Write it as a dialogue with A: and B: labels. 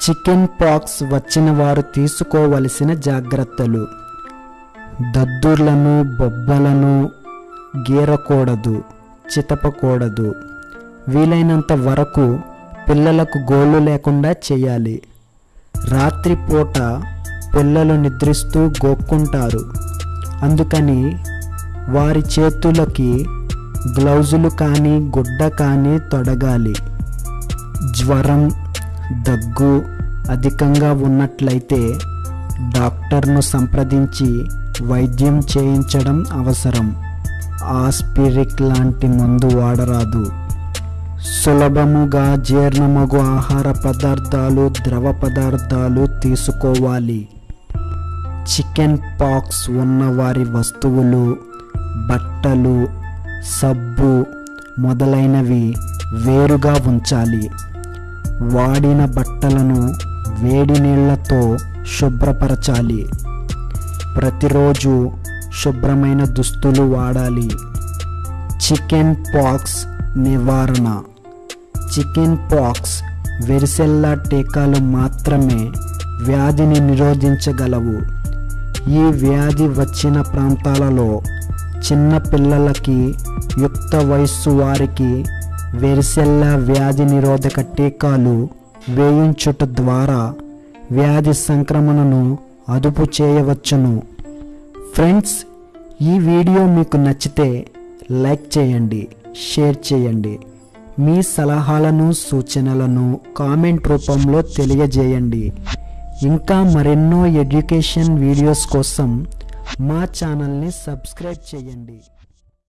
A: Chicken pox వచ్చిన వారు తీసుకోవలసిన జాగ్రత్తలు. దద్దుర్లను బొబ్బలను గీరకూడదు చితపకూడదు. వీలైనంత వరకు పిల్లలకు గోళ్ళు లేకుండా చేయాలి. రాత్రిపూట పిల్లలు నిద్రిస్తూ గోక్కుంటారు. అందుకని వారి చేతులకి గ్లౌజులు కానీ గుడ్డ కానీ తొడగాలి. జ్వరం దగ్గు అధికంగా ఉన్నట్లయితే డాక్టర్ను సంప్రదించి వైద్యం చేయించడం అవసరం. ఆస్పిరిక్ లాంటి మందు వాడరాదు. సులభముగా జీర్ణమగు ఆహార పదార్థాలు ద్రవ పదార్థాలు తీసుకోవాలి. చికెన్ పాక్స్ ఉన్న వారి వస్తువులు బట్టలు సబ్బు మొదలైనవి వేరుగా ఉంచాలి. వాడిన బట్టలను వేడి నీళ్ళతో శుభ్రపరచాలి. ప్రతిరోజు శుభ్రమైన దుస్తులు వాడాలి. చికెన్ పాక్స్ నివారణ. చికెన్ పాక్స్ వెరిసెల్లా టీకాలు మాత్రమే వ్యాధిని నిరోధించగలవు. ఈ వ్యాధి వచ్చిన ప్రాంతాలలో చిన్న పిల్లలకి యుక్త వయస్సు వారికి వెరిసెల్లా వ్యాధి నిరోధక టీకాలు వేయించుట ద్వారా వ్యాధి సంక్రమణను అదుపు చేయవచ్చును. ఫ్రెండ్స్ ఈ వీడియో మీకు నచ్చితే లైక్ చేయండి షేర్ చేయండి. మీ సలహాలను సూచనలను కామెంట్ రూపంలో తెలియజేయండి. ఇంకా మరెన్నో ఎడ్యుకేషన్ వీడియోస్ కోసం మా ఛానల్ని సబ్స్క్రైబ్ చేయండి.